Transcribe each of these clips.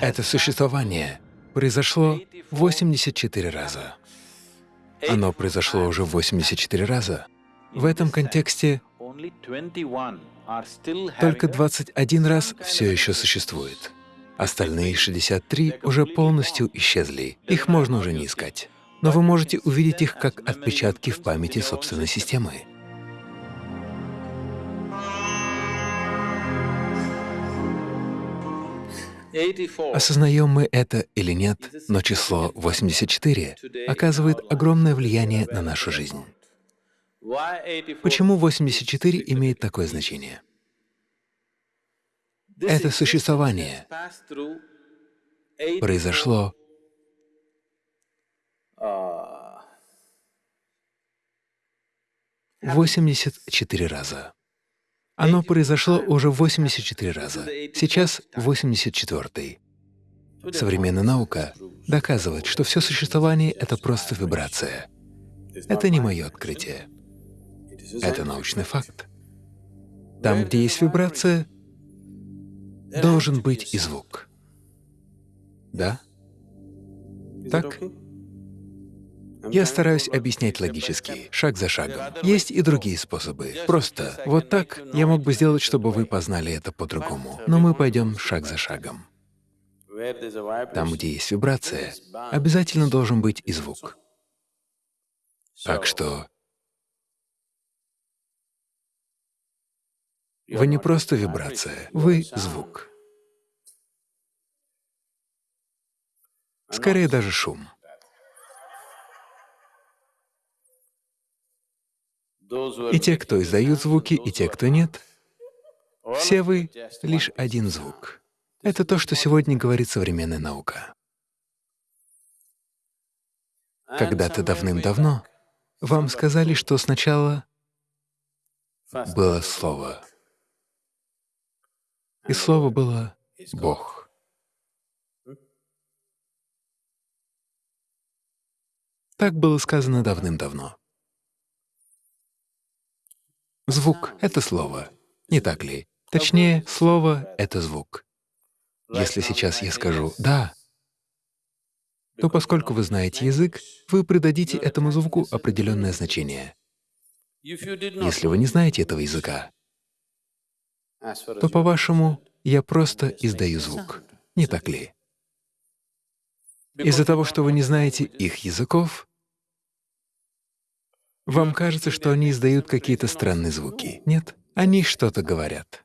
Это существование произошло 84 раза. Оно произошло уже 84 раза. В этом контексте только 21 раз все еще существует. Остальные 63 уже полностью исчезли, их можно уже не искать. Но вы можете увидеть их как отпечатки в памяти собственной системы. Осознаем мы это или нет, но число 84 оказывает огромное влияние на нашу жизнь. Почему 84 имеет такое значение? Это существование произошло восемьдесят четыре раза. Оно произошло уже 84 раза, сейчас 84-й. Современная наука доказывает, что все существование — это просто вибрация. Это не мое открытие. Это научный факт. Там, где есть вибрация, должен быть и звук. Да? Так? Я стараюсь объяснять логически, шаг за шагом. Есть и другие способы. Просто вот так я мог бы сделать, чтобы вы познали это по-другому. Но мы пойдем шаг за шагом. Там, где есть вибрация, обязательно должен быть и звук. Так что вы не просто вибрация, вы — звук. Скорее даже шум. И те, кто издают звуки, и те, кто нет, все вы — лишь один звук. Это то, что сегодня говорит современная наука. Когда-то давным-давно вам сказали, что сначала было Слово, и Слово было Бог. Так было сказано давным-давно. Звук — это слово, не так ли? Точнее, слово — это звук. Если сейчас я скажу «да», то поскольку вы знаете язык, вы придадите этому звуку определенное значение. Если вы не знаете этого языка, то, по-вашему, я просто издаю звук, не так ли? Из-за того, что вы не знаете их языков, вам кажется, что они издают какие-то странные звуки. Нет, они что-то говорят.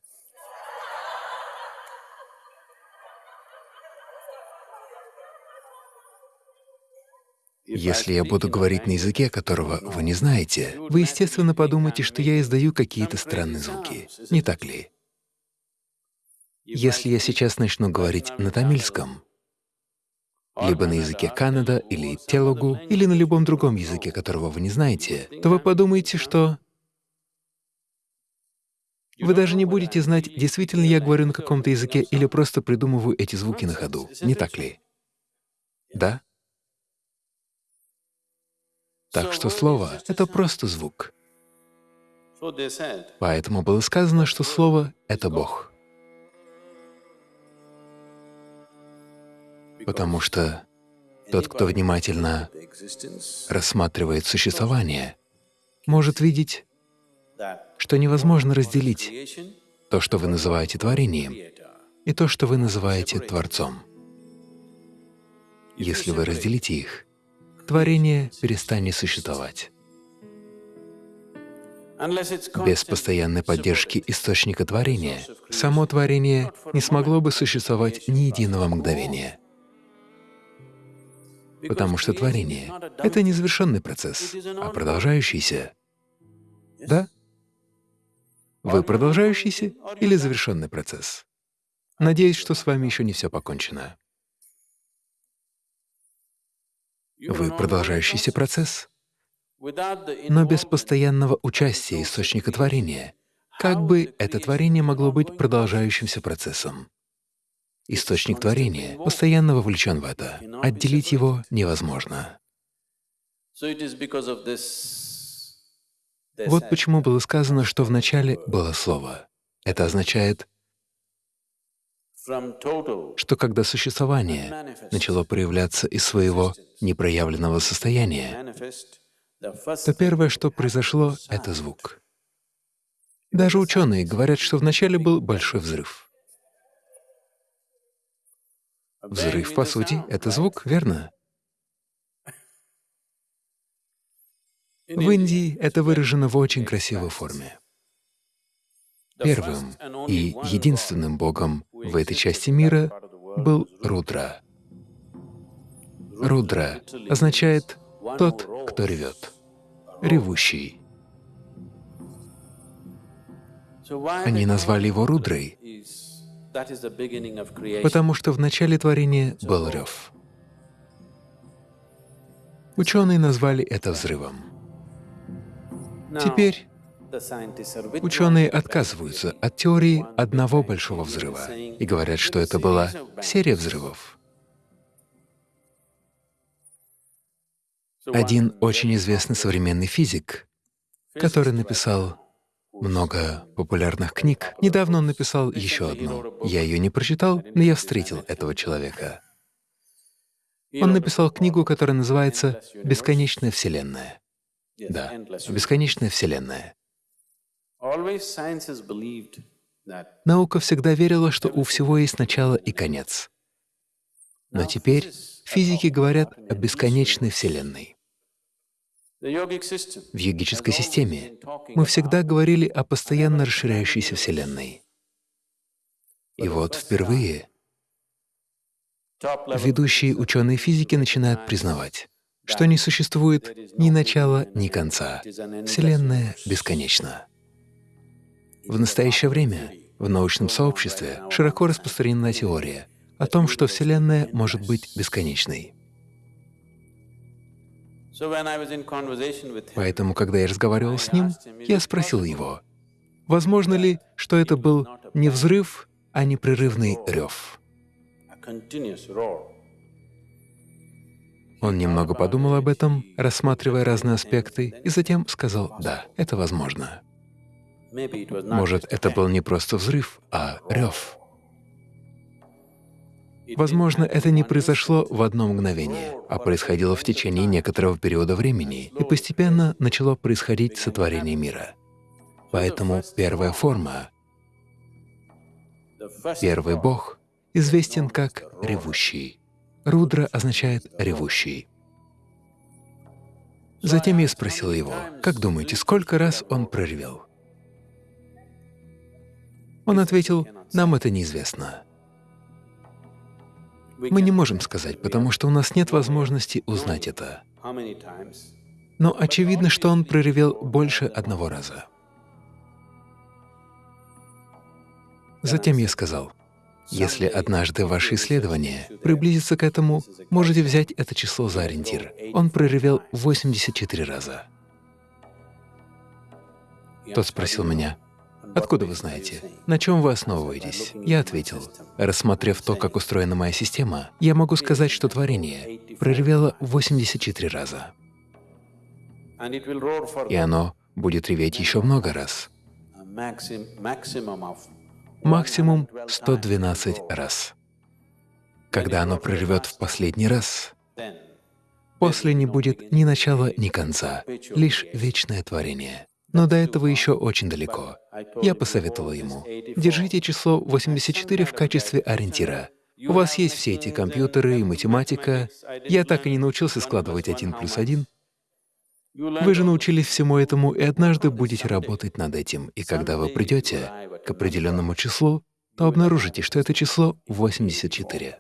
Если я буду говорить на языке, которого вы не знаете, вы, естественно, подумаете, что я издаю какие-то странные звуки. Не так ли? Если я сейчас начну говорить на тамильском, либо на языке Канада или телугу, или на любом другом языке, которого вы не знаете, то вы подумаете, что вы даже не будете знать, действительно я говорю на каком-то языке или просто придумываю эти звуки на ходу, не так ли? Да? Так что слово — это просто звук. Поэтому было сказано, что слово — это Бог. Потому что тот, кто внимательно рассматривает существование, может видеть, что невозможно разделить то, что вы называете творением, и то, что вы называете Творцом. Если вы разделите их, творение перестанет существовать. Без постоянной поддержки источника творения само творение не смогло бы существовать ни единого мгновения потому что творение — это не завершенный процесс, а продолжающийся. Да? Вы продолжающийся или завершенный процесс? Надеюсь, что с вами еще не все покончено. Вы продолжающийся процесс, но без постоянного участия источника творения. Как бы это творение могло быть продолжающимся процессом? Источник творения, постоянно вовлечен в это. Отделить его невозможно. Вот почему было сказано, что вначале было Слово. Это означает что когда существование начало проявляться из своего непроявленного состояния, то первое, что произошло, — это звук. Даже ученые говорят, что вначале был большой взрыв. Взрыв, по сути, — это звук, верно? В Индии это выражено в очень красивой форме. Первым и единственным богом в этой части мира был Рудра. Рудра означает «тот, кто ревет», «ревущий». Они назвали его Рудрой, потому что в начале творения был рев. Ученые назвали это взрывом. Теперь ученые отказываются от теории одного большого взрыва и говорят, что это была серия взрывов. Один очень известный современный физик, который написал много популярных книг. Недавно он написал еще одну. Я ее не прочитал, но я встретил этого человека. Он написал книгу, которая называется «Бесконечная Вселенная». Да, «Бесконечная Вселенная». Наука всегда верила, что у всего есть начало и конец. Но теперь физики говорят о бесконечной Вселенной. В йогической системе мы всегда говорили о постоянно расширяющейся Вселенной. И вот впервые ведущие ученые физики начинают признавать, что не существует ни начала, ни конца. Вселенная бесконечна. В настоящее время в научном сообществе широко распространена теория о том, что Вселенная может быть бесконечной. Поэтому, когда я разговаривал с ним, я спросил его, возможно ли, что это был не взрыв, а непрерывный рев. Он немного подумал об этом, рассматривая разные аспекты, и затем сказал «да, это возможно». Может, это был не просто взрыв, а рев. Возможно, это не произошло в одно мгновение, а происходило в течение некоторого периода времени, и постепенно начало происходить сотворение мира. Поэтому первая форма, первый Бог, известен как ревущий. Рудра означает «ревущий». Затем я спросил его, как думаете, сколько раз он проревел? Он ответил, нам это неизвестно. Мы не можем сказать, потому что у нас нет возможности узнать это. Но очевидно, что он проревел больше одного раза. Затем я сказал, если однажды ваше исследование приблизится к этому, можете взять это число за ориентир. Он проревел 84 раза. Тот спросил меня, Откуда вы знаете? На чем вы основываетесь? Я ответил, рассмотрев то, как устроена моя система, я могу сказать, что творение проревело 84 раза. И оно будет реветь еще много раз. Максимум 112 раз. Когда оно проревет в последний раз, после не будет ни начала, ни конца, лишь вечное творение. Но до этого еще очень далеко. Я посоветовал ему, держите число 84 в качестве ориентира. У вас есть все эти компьютеры и математика. Я так и не научился складывать один плюс один. Вы же научились всему этому и однажды будете работать над этим. И когда вы придете к определенному числу, то обнаружите, что это число 84.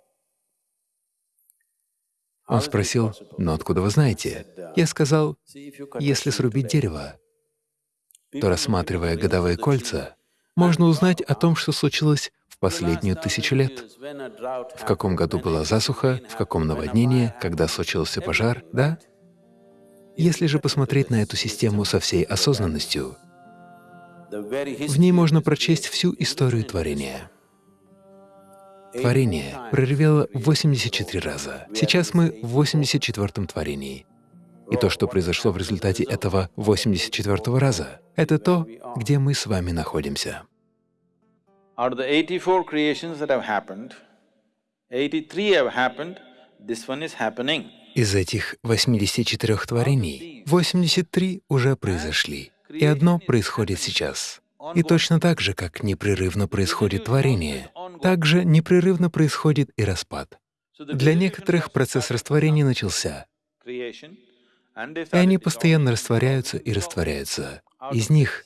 Он спросил, «Но откуда вы знаете?» Я сказал, «Если срубить дерево, то, рассматривая годовые кольца, можно узнать о том, что случилось в последнюю тысячу лет. В каком году была засуха, в каком наводнение, когда случился пожар, да? Если же посмотреть на эту систему со всей осознанностью, в ней можно прочесть всю историю творения. Творение проревело 84 раза. Сейчас мы в 84-м творении. И то, что произошло в результате этого 84-го раза, это то, где мы с вами находимся. Out of the eighty-four creations that have happened, eighty-three have happened, this one is happening. Из этих 84 творений 83 уже произошли, и одно происходит сейчас. И точно так же, как непрерывно происходит творение, так же непрерывно происходит и распад. Для некоторых процесс растворения начался, и они постоянно растворяются и растворяются. Из них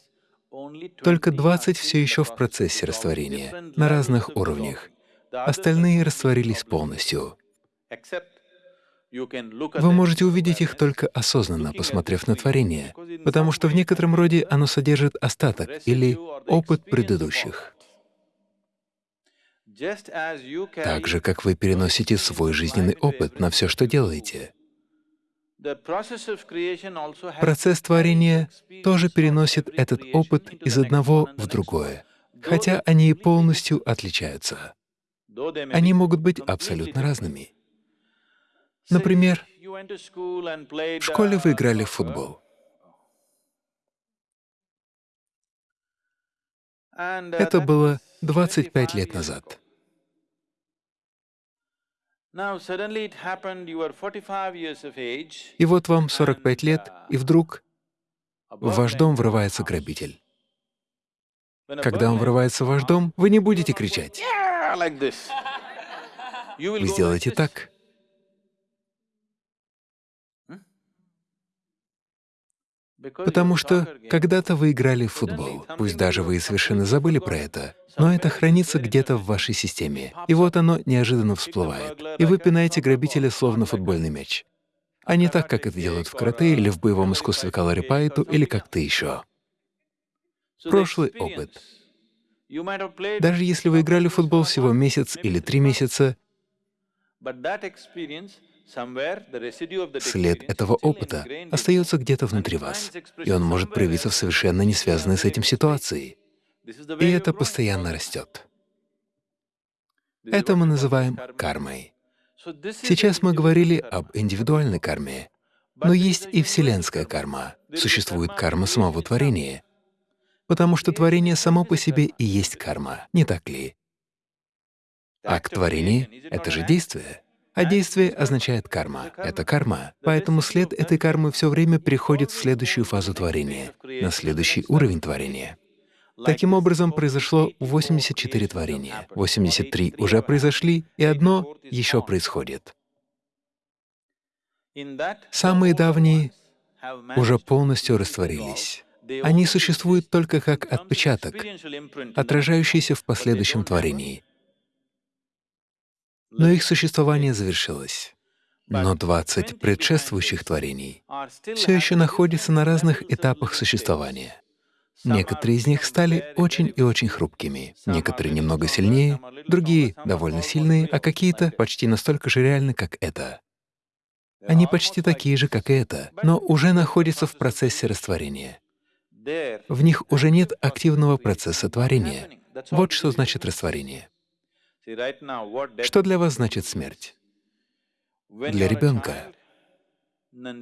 только 20 все еще в процессе растворения, на разных уровнях. Остальные растворились полностью. Вы можете увидеть их только осознанно, посмотрев на творение, потому что в некотором роде оно содержит остаток или опыт предыдущих. Так же, как вы переносите свой жизненный опыт на все, что делаете. Процесс творения тоже переносит этот опыт из одного в другое, хотя они и полностью отличаются. Они могут быть абсолютно разными. Например, в школе вы играли в футбол. Это было 25 лет назад. И вот вам 45 лет, и вдруг в ваш дом врывается грабитель. Когда он врывается в ваш дом, вы не будете кричать. Вы сделаете так. Потому что когда-то вы играли в футбол, пусть даже вы совершенно забыли про это, но это хранится где-то в вашей системе, и вот оно неожиданно всплывает, и вы пинаете грабителя словно футбольный мяч. А не так, как это делают в карате или в боевом искусстве каларипайту или как-то еще. Прошлый опыт. Даже если вы играли в футбол всего месяц или три месяца, След этого опыта остается где-то внутри вас, и он может проявиться в совершенно не связанной с этим ситуации. И это постоянно растет. Это мы называем кармой. Сейчас мы говорили об индивидуальной карме, но есть и вселенская карма. Существует карма самого творения, потому что творение само по себе и есть карма, не так ли? Акт творения — это же действие. А действие означает карма. Это карма. Поэтому след этой кармы все время переходит в следующую фазу творения, на следующий уровень творения. Таким образом, произошло 84 творения. 83 уже произошли, и одно еще происходит. Самые давние уже полностью растворились. Они существуют только как отпечаток, отражающийся в последующем творении но их существование завершилось. Но 20 предшествующих творений все еще находятся на разных этапах существования. Некоторые из них стали очень и очень хрупкими, некоторые немного сильнее, другие довольно сильные, а какие-то почти настолько же реальны, как это. Они почти такие же, как и это, но уже находятся в процессе растворения. В них уже нет активного процесса творения. Вот что значит растворение. Что для вас значит смерть? Для ребенка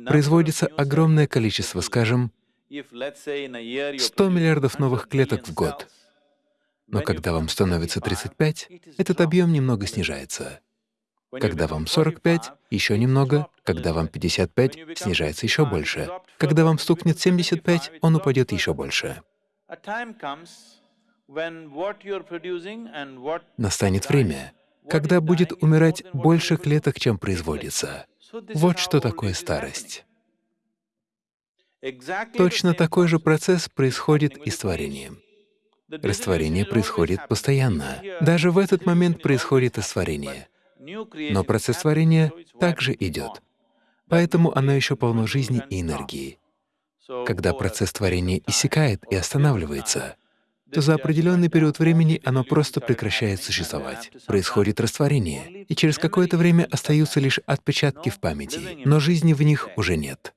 производится огромное количество, скажем, 100 миллиардов новых клеток в год. Но когда вам становится 35, этот объем немного снижается. Когда вам 45 — еще немного, когда вам 55 — снижается еще больше. Когда вам стукнет 75, он упадет еще больше. Настанет время, когда будет умирать больше клеток, чем производится. Вот что такое старость. Точно такой же процесс происходит и с творением. Растворение происходит постоянно. Даже в этот момент происходит растворение. Но процесс творения также идет. Поэтому оно еще полно жизни и энергии. Когда процесс творения иссякает и останавливается, то за определенный период времени оно просто прекращает существовать. Происходит растворение, и через какое-то время остаются лишь отпечатки в памяти, но жизни в них уже нет.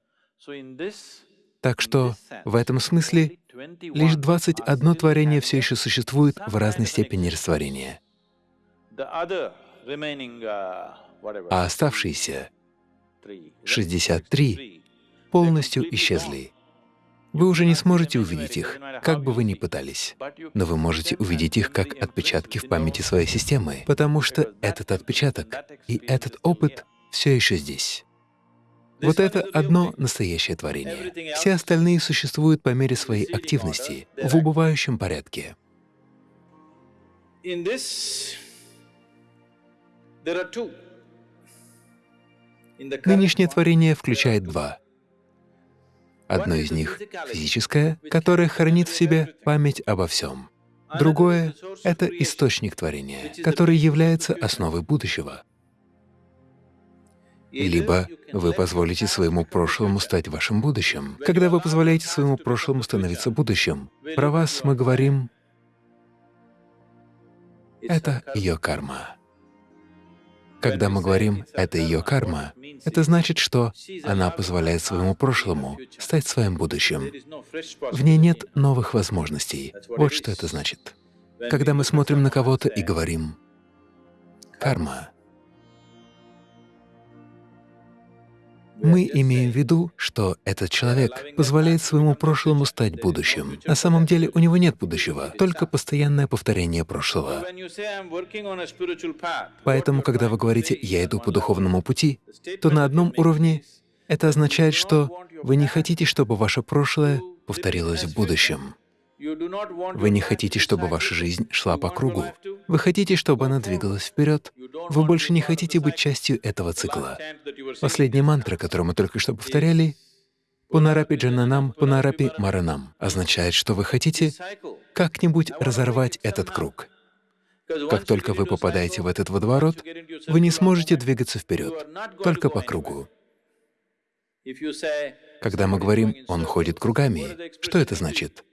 Так что в этом смысле лишь 21 творение все еще существует в разной степени растворения. А оставшиеся 63 полностью исчезли. Вы уже не сможете увидеть их, как бы вы ни пытались, но вы можете увидеть их как отпечатки в памяти своей системы, потому что этот отпечаток и этот опыт все еще здесь. Вот это одно настоящее творение. Все остальные существуют по мере своей активности, в убывающем порядке. Нынешнее творение включает два. Одно из них — физическое, которое хранит в себе память обо всем. Другое — это источник творения, который является основой будущего. Либо вы позволите своему прошлому стать вашим будущим. Когда вы позволяете своему прошлому становиться будущим, про вас мы говорим — это ее карма. Когда мы говорим «это ее карма», это значит, что она позволяет своему прошлому стать своим будущим. В ней нет новых возможностей. Вот что это значит. Когда мы смотрим на кого-то и говорим «карма», Мы имеем в виду, что этот человек позволяет своему прошлому стать будущим. На самом деле у него нет будущего, только постоянное повторение прошлого. Поэтому, когда вы говорите «я иду по духовному пути», то на одном уровне это означает, что вы не хотите, чтобы ваше прошлое повторилось в будущем. Вы не хотите, чтобы ваша жизнь шла по кругу. Вы хотите, чтобы она двигалась вперед. Вы больше не хотите быть частью этого цикла. Последняя мантра, которую мы только что повторяли, «Пунарапи джананам, пунарапи маранам» означает, что вы хотите как-нибудь разорвать этот круг. Как только вы попадаете в этот водоворот, вы не сможете двигаться вперед, только по кругу. Когда мы говорим «он ходит кругами», что это значит?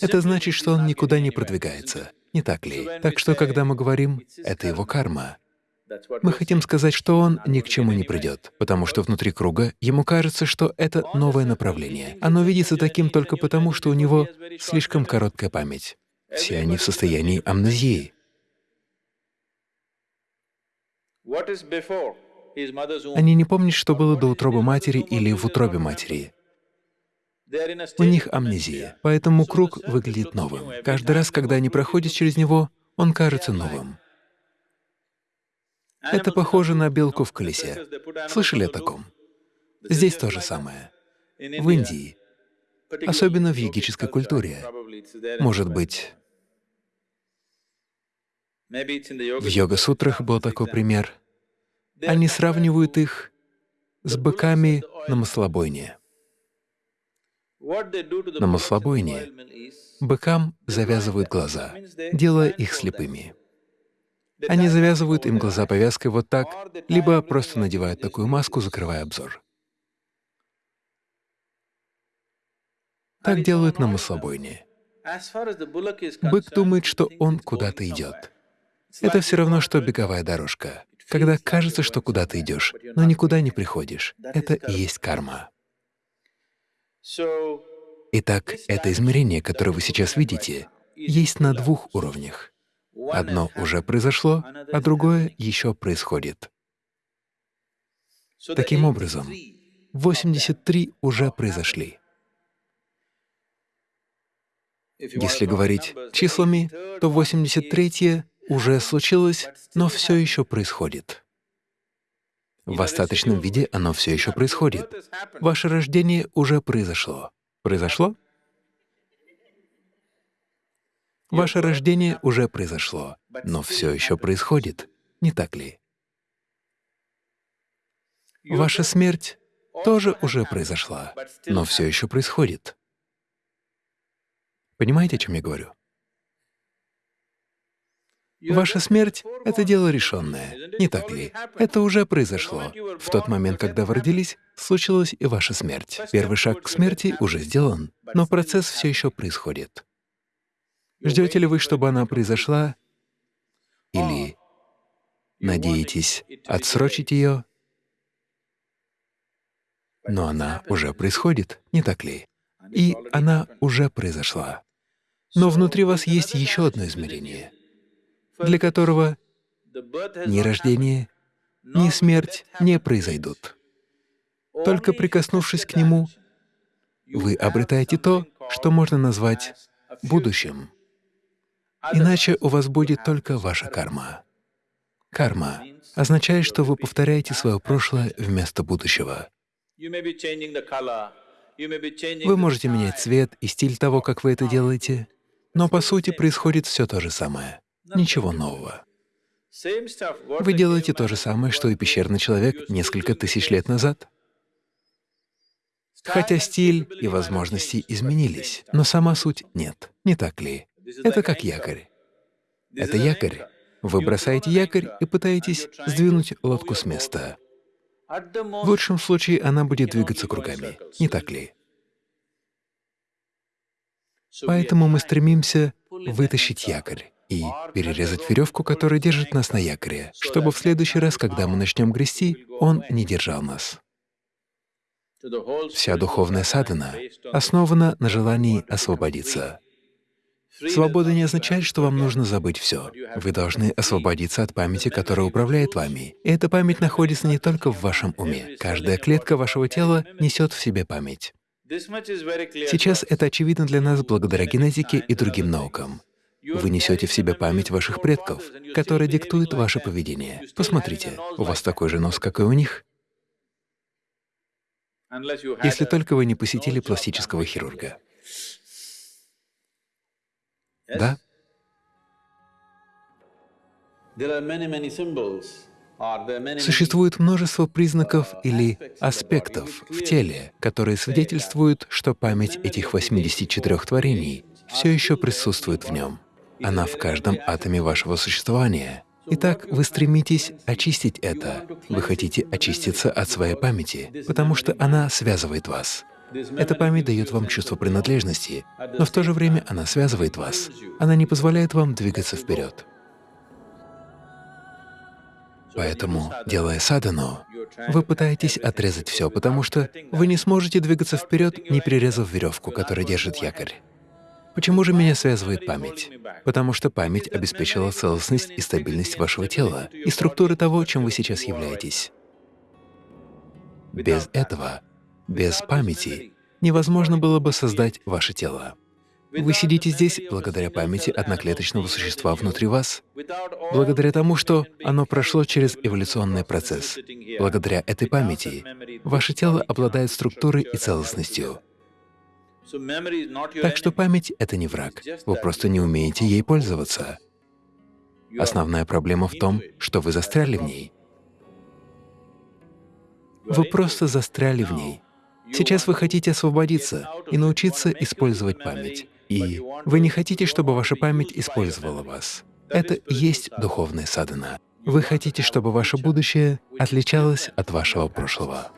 Это значит, что он никуда не продвигается, не так ли? Так что, когда мы говорим «это его карма», мы хотим сказать, что он ни к чему не придет, потому что внутри круга ему кажется, что это новое направление. Оно видится таким только потому, что у него слишком короткая память. Все они в состоянии амнезии. Они не помнят, что было до утробы матери или в утробе матери. У них амнезия, поэтому круг выглядит новым. Каждый раз, когда они проходят через него, он кажется новым. Это похоже на белку в колесе. Слышали о таком? Здесь то же самое. В Индии, особенно в йогической культуре, может быть, в йога-сутрах был такой пример. Они сравнивают их с быками на маслобойне. На маслобойне быкам завязывают глаза, делая их слепыми. Они завязывают им глаза повязкой вот так, либо просто надевают такую маску, закрывая обзор. Так делают на маслобойне. Бык думает, что он куда-то идет. Это все равно, что беговая дорожка, когда кажется, что куда ты идешь, но никуда не приходишь. Это и есть карма. Итак, это измерение, которое вы сейчас видите, есть на двух уровнях. Одно уже произошло, а другое еще происходит. Таким образом, 83 уже произошли. Если говорить числами, то 83 уже случилось, но все еще происходит. В остаточном виде оно все еще происходит. Ваше рождение уже произошло. Произошло? Ваше рождение уже произошло, но все еще происходит, не так ли? Ваша смерть тоже уже произошла, но все еще происходит. Понимаете, о чем я говорю? Ваша смерть — это дело решенное, не так ли? Это уже произошло. В тот момент, когда вы родились, случилась и ваша смерть. Первый шаг к смерти уже сделан, но процесс все еще происходит. Ждете ли вы, чтобы она произошла, или надеетесь отсрочить ее? Но она уже происходит, не так ли? И она уже произошла. Но внутри вас есть еще одно измерение — для которого ни рождение, ни смерть не произойдут. Только прикоснувшись к нему, вы обретаете то, что можно назвать будущим. Иначе у вас будет только ваша карма. Карма означает, что вы повторяете свое прошлое вместо будущего. Вы можете менять цвет и стиль того, как вы это делаете, но по сути происходит все то же самое, ничего нового. Вы делаете то же самое, что и пещерный человек несколько тысяч лет назад. Хотя стиль и возможности изменились, но сама суть нет, не так ли? Это как якорь. Это якорь. Вы бросаете якорь и пытаетесь сдвинуть лодку с места. В лучшем случае она будет двигаться кругами, не так ли? Поэтому мы стремимся вытащить якорь и перерезать веревку, которая держит нас на якоре, чтобы в следующий раз, когда мы начнем грести, он не держал нас. Вся духовная садхана основана на желании освободиться. Свобода не означает, что вам нужно забыть все. Вы должны освободиться от памяти, которая управляет вами. И эта память находится не только в вашем уме. Каждая клетка вашего тела несет в себе память. Сейчас это очевидно для нас благодаря генетике и другим наукам. Вы несете в себе память ваших предков, которая диктует ваше поведение. Посмотрите, у вас такой же нос, как и у них. Если только вы не посетили пластического хирурга. Да? Существует множество признаков или аспектов в теле, которые свидетельствуют, что память этих 84 творений все еще присутствует в нем. Она в каждом атоме вашего существования. Итак, вы стремитесь очистить это. Вы хотите очиститься от своей памяти, потому что она связывает вас. Эта память дает вам чувство принадлежности, но в то же время она связывает вас. Она не позволяет вам двигаться вперед. Поэтому, делая садану, вы пытаетесь отрезать все, потому что вы не сможете двигаться вперед, не перерезав веревку, которая держит якорь. Почему же меня связывает память? Потому что память обеспечила целостность и стабильность вашего тела и структуры того, чем вы сейчас являетесь. Без этого без памяти невозможно было бы создать ваше тело. Вы сидите здесь благодаря памяти одноклеточного существа внутри вас, благодаря тому, что оно прошло через эволюционный процесс. Благодаря этой памяти ваше тело обладает структурой и целостностью. Так что память — это не враг, вы просто не умеете ей пользоваться. Основная проблема в том, что вы застряли в ней. Вы просто застряли в ней. Сейчас вы хотите освободиться и научиться использовать память. И вы не хотите, чтобы ваша память использовала вас. Это и есть духовная садхана. Вы хотите, чтобы ваше будущее отличалось от вашего прошлого.